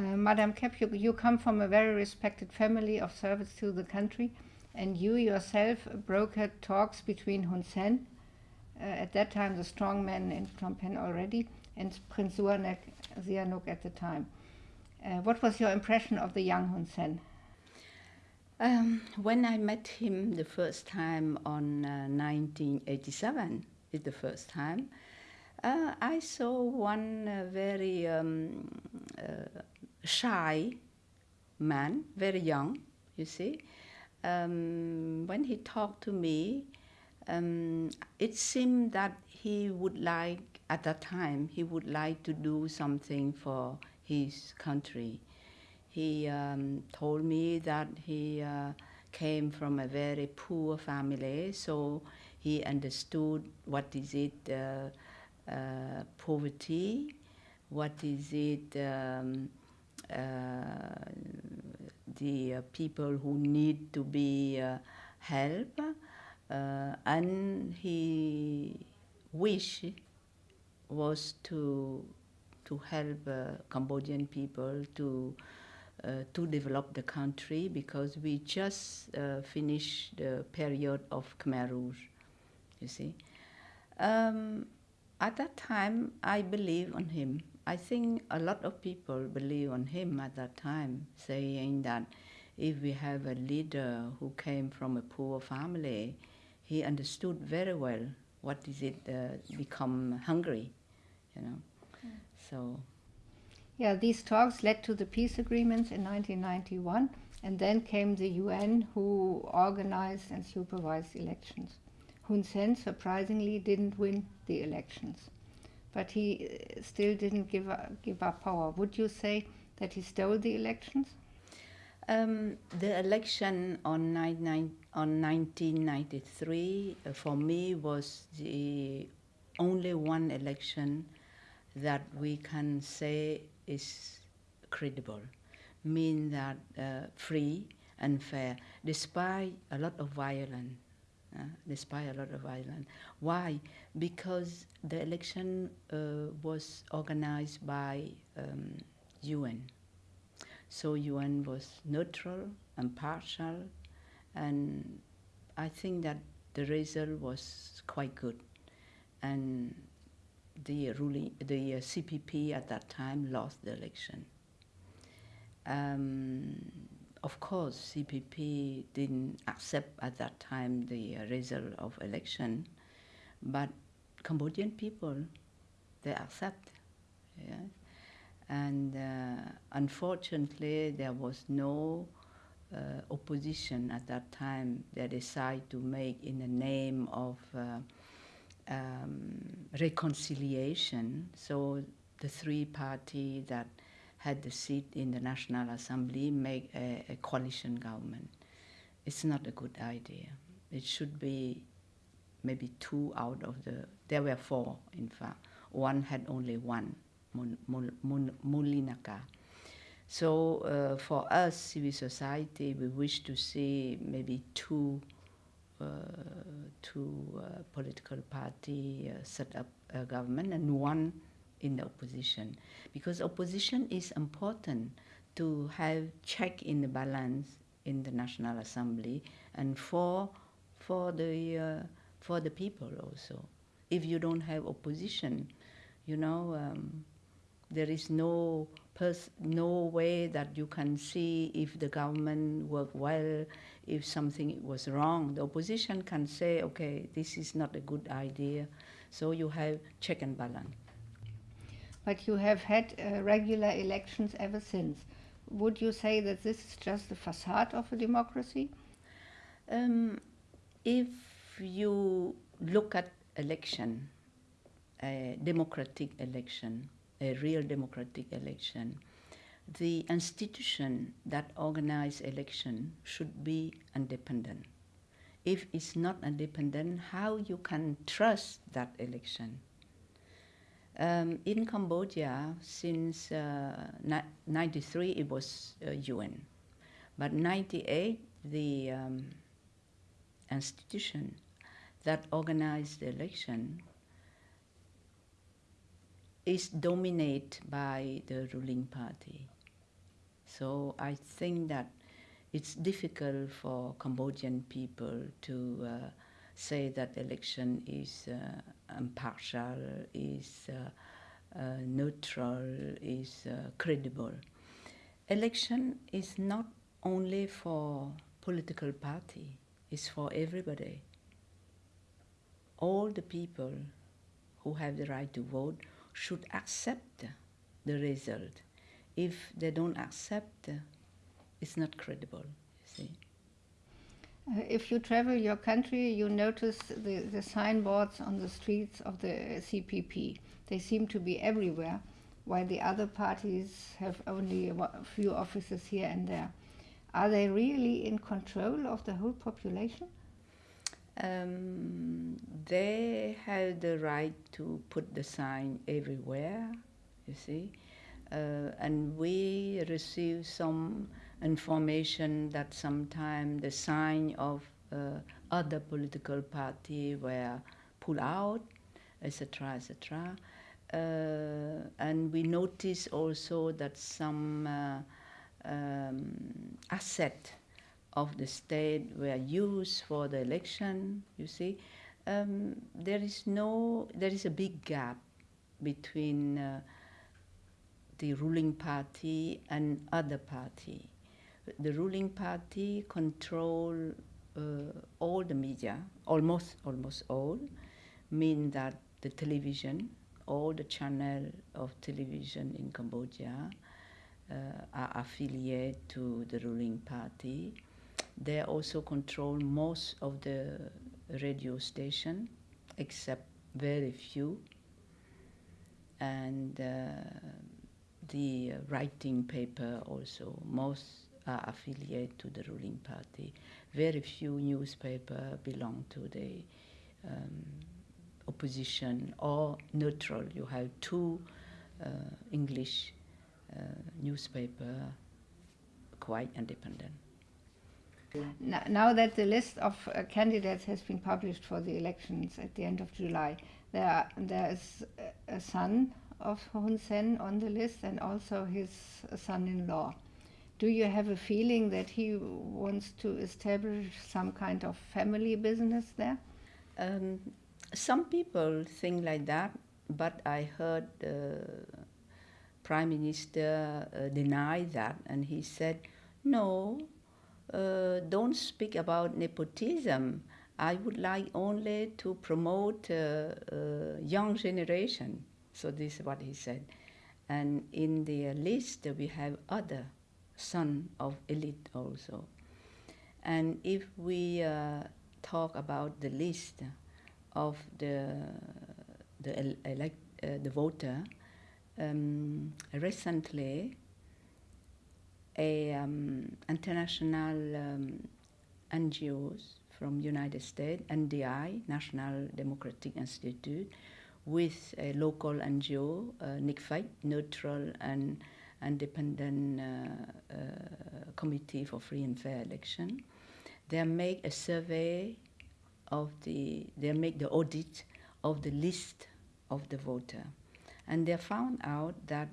Uh, Madam Kek, you, you come from a very respected family of service to the country, and you yourself brokered talks between Hun Sen, uh, at that time the strong man in Phnom Penh already, and Prince Sihanouk, Sihanouk at the time. Uh, what was your impression of the young Hun Sen? Um, when I met him the first time on uh, 1987, is the first time, uh, I saw one uh, very um, uh, shy man, very young, you see. Um, when he talked to me, um, it seemed that he would like, at that time, he would like to do something for his country. He um, told me that he uh, came from a very poor family, so he understood what is it, uh, uh, poverty, what is it, um, the uh, people who need to be uh, helped, and he wish was to to help Cambodian people to uh, to develop the country because we just uh, finished the period of Khmer Rouge, you see. Um, at that time, I believe on him. I think a lot of people believe on him at that time, saying that if we have a leader who came from a poor family, he understood very well what is it uh, become hungry, you know. Mm. So yeah, these talks led to the peace agreements in 1991, and then came the UN who organized and supervised elections. Hun Sen surprisingly didn't win the elections, but he uh, still didn't give up, give up power. Would you say that he stole the elections? Um, the election on, nine, nine, on 1993 uh, for me was the only one election that we can say is credible, mean that uh, free and fair, despite a lot of violence. Uh, despite a lot of violence. Why? Because the election uh, was organized by um, UN. So UN was neutral and partial, and I think that the result was quite good. And the ruling, the uh, CPP at that time lost the election. Um, of course, CPP didn't accept at that time the result of election, but Cambodian people, they accept. And uh, unfortunately, there was no uh, opposition at that time. They decided to make in the name of uh, um, reconciliation. So the three party that had the seat in the National Assembly make a, a, coalition government. It's not a good idea. It should be maybe two out of the, there were four in fact. One had only one, Moulinaka. So uh, for us, civil society, we wish to see maybe two uh, two uh, political party uh, set up a government and one in the opposition because opposition is important to have check in the balance in the National Assembly and for for the uh, for the people also. If you don't have opposition, you know, um, there is no no way that you can see if the government worked well, if something was wrong. The opposition can say, okay, this is not a good idea. So you have check and balance. But you have had uh, regular elections ever since. Would you say that this is just the facade of a democracy? Um, if you look at election, a democratic election, a real democratic election, the institution that organize election should be independent. If it's not independent, how you can trust that election? Um, in Cambodia, since uh, 93, it was uh, UN. But 98, the um, institution that organized the election is dominated by the ruling party. So I think that it's difficult for Cambodian people to uh, say that election is uh, impartial, is uh, uh neutral, is credible. Election is not only for political party, it's for everybody. All the people who have the right to vote should accept the result. If they don't accept, it's not credible, you see. Uh, if you travel your country, you notice the, the signboards on the streets of the CPP. They seem to be everywhere, while the other parties have only a few offices here and there. Are they really in control of the whole population? Um, they have the right to put the sign everywhere, you see. Uh, and we receive some information that sometimes the sign of uh, other political party were pulled out, etc., etc. Uh, and we notice also that some uh, um, asset of the state were used for the election, you see, um, there is no, there is a big gap between uh, the ruling party and other party. The ruling party control uh, all the media, almost, almost all, mean that the television, all the channel of television in Cambodia uh, are affiliated to the ruling party they also control most of the radio station, except very few. And uh, the writing paper also, most are affiliated to the ruling party. Very few newspaper belong to the um, opposition or neutral. You have two uh, English uh, newspaper quite independent. Now that the list of uh, candidates has been published for the elections at the end of July, there, there is a son of Hun Sen on the list and also his son-in-law. Do you have a feeling that he wants to establish some kind of family business there? Um, some people think like that, but I heard the Prime Minister uh, deny that, and he said, no, uh, don't speak about nepotism. I would like only to promote uh, young generation. So this is what he said. And in the list we have other son of elite also. And if we uh, talk about the list of the the elect uh, the voter, um, recently a um, international um, NGOs from United States, NDI, National Democratic Institute, with a local NGO, uh, Neutral and Independent uh, uh, Committee for Free and Fair Election. They make a survey of the, they make the audit of the list of the voter. And they found out that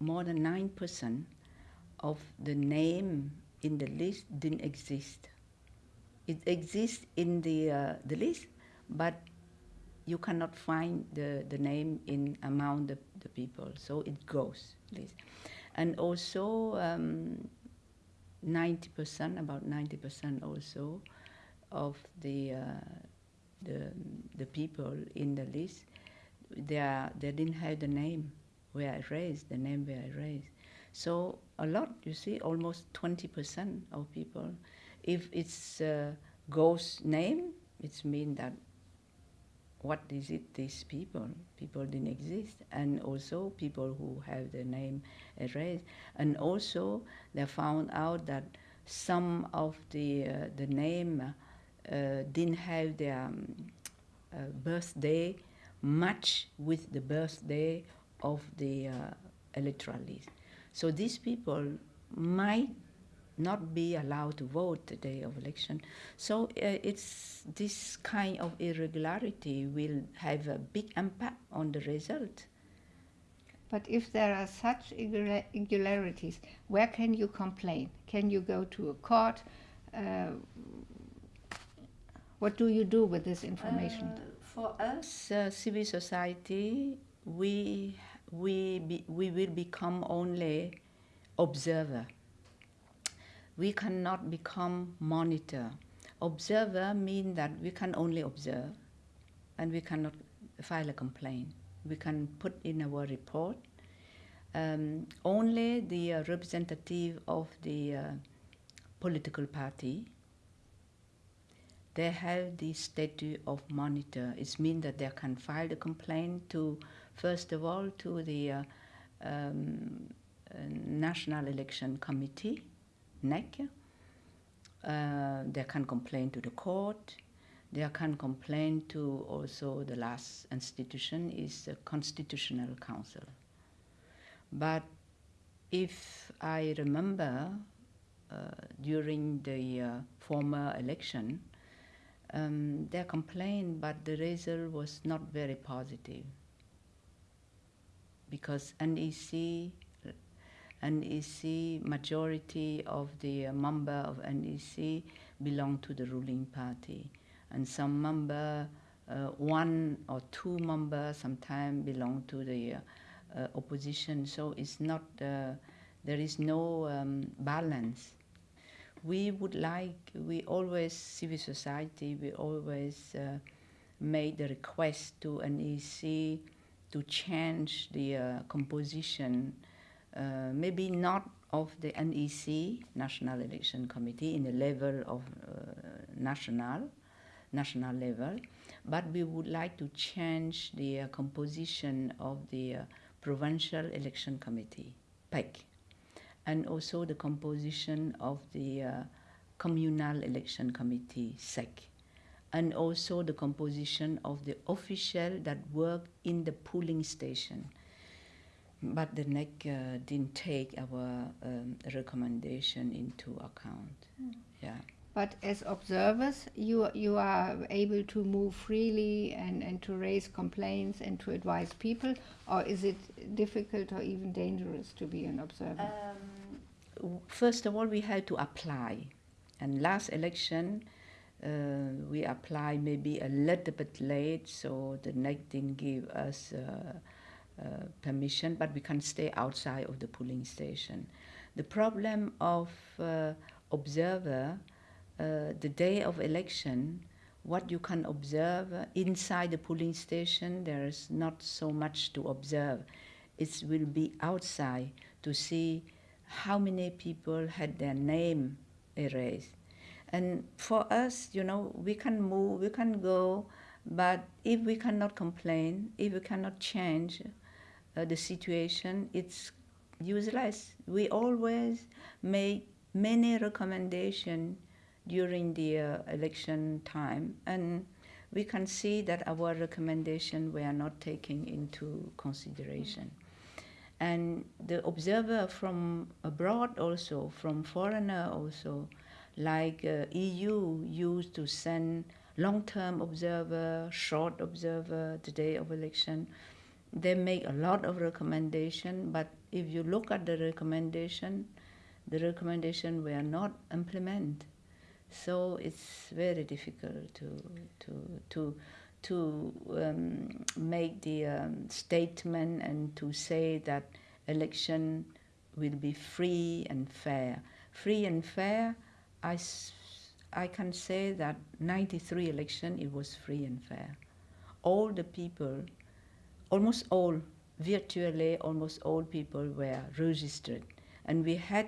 more than 9% of the name in the list didn't exist. It exists in the, uh, the list, but you cannot find the, the name in among the, the people, so it goes. List. And also, um, 90%, about 90% also, of the, uh, the, the people in the list, they, are, they didn't have the name where I raised, the name where I raised. So a lot, you see, almost 20% of people. If it's a ghost name, it's mean that what is it, these people? People didn't exist. And also people who have their name erased. And also they found out that some of the, uh, the name uh, didn't have their um, uh, birthday match with the birthday of the uh, electoral list. So these people might not be allowed to vote the day of election. So uh, it's this kind of irregularity will have a big impact on the result. But if there are such irregularities, where can you complain? Can you go to a court? Uh, what do you do with this information? Uh, for us, uh, civil society, we we be, we will become only observer. We cannot become monitor. Observer means that we can only observe, and we cannot file a complaint. We can put in our report. Um, only the uh, representative of the uh, political party they have the status of monitor. It means that they can file the complaint to, first of all, to the uh, um, uh, National Election Committee, NEC. Uh, they can complain to the court. They can complain to also the last institution is the Constitutional Council. But if I remember uh, during the uh, former election, um, they complained, but the result was not very positive because NEC, NEC majority of the uh, member of NEC belong to the ruling party, and some member, uh, one or two member sometimes belong to the uh, opposition. So it's not uh, there is no um, balance we would like, we always, civil society, we always uh, made the request to NEC to change the uh, composition, uh, maybe not of the NEC, National Election Committee, in the level of national, national level, but we would like to change the composition of the Provincial Election Committee, PEC and also the composition of the uh, Communal Election Committee, SEC, and also the composition of the official that work in the polling station. But the NEC uh, didn't take our um, recommendation into account. Mm. Yeah. But as observers, you, you are able to move freely and, and to raise complaints and to advise people, or is it difficult or even dangerous to be an observer? Um, first of all, we had to apply. And last election, uh, we applied maybe a little bit late, so the NEC didn't give us uh, uh, permission, but we can stay outside of the polling station. The problem of uh, observer uh, the day of election, what you can observe uh, inside the polling station, there is not so much to observe. It will be outside to see how many people had their name erased. And for us, you know, we can move, we can go, but if we cannot complain, if we cannot change uh, the situation, it's useless. We always make many recommendations during the uh, election time, and we can see that our recommendations were not taken into consideration. And the observer from abroad also, from foreigner also, like uh, EU used to send long-term observer, short observer the day of election. They make a lot of recommendation, but if you look at the recommendation, the recommendation were not implemented. So it's very difficult to to to to um, make the um, statement and to say that election will be free and fair. Free and fair, I, I can say that 93 election it was free and fair. All the people, almost all, virtually almost all people were registered and we had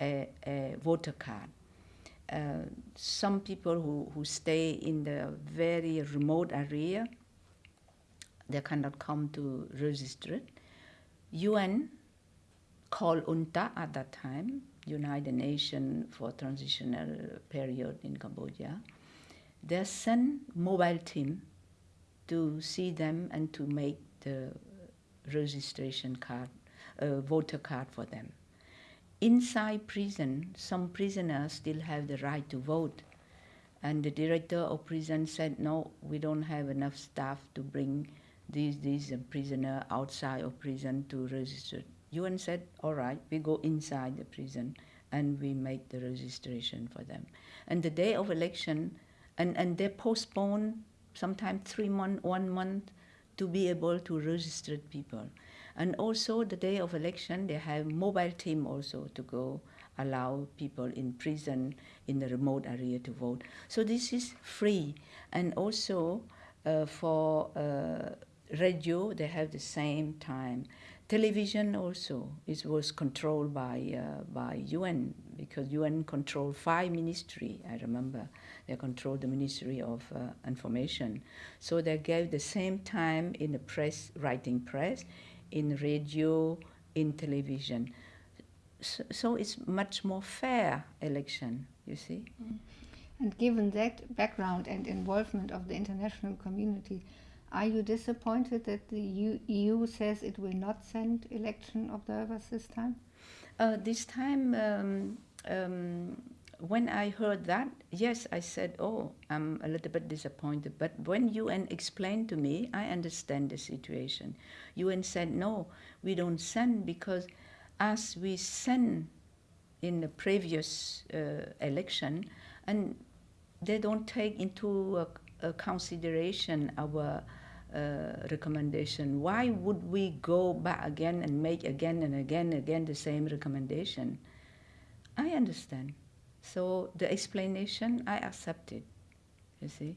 a, a voter card uh, some people who, who stay in the very remote area, they cannot come to register. UN called UNTAC at that time, United Nations for Transitional Period in Cambodia. They sent mobile team to see them and to make the registration card, uh, voter card for them inside prison, some prisoners still have the right to vote. And the director of prison said, no, we don't have enough staff to bring these these uh, prisoner outside of prison to register. UN said, all right, we go inside the prison and we make the registration for them. And the day of election, and, and they postpone sometimes three months, one month to be able to register people. And also the day of election, they have mobile team also to go allow people in prison in the remote area to vote. So this is free. And also uh, for uh, radio, they have the same time. Television also it was controlled by uh, by UN because UN controlled five ministry. I remember they controlled the Ministry of uh, Information, so they gave the same time in the press, writing press, in radio, in television. So, so it's much more fair election. You see. Mm. And given that background and involvement of the international community, are you disappointed that the EU says it will not send election observers this time? Uh, this time, um, um, when I heard that, yes, I said, oh, I'm a little bit disappointed. But when UN explained to me, I understand the situation. UN said, no, we don't send because as we send in the previous uh, election, and they don't take into a consideration our uh, recommendation. Why would we go back again and make again and again and again the same recommendation? I understand. So the explanation, I accept it, you see.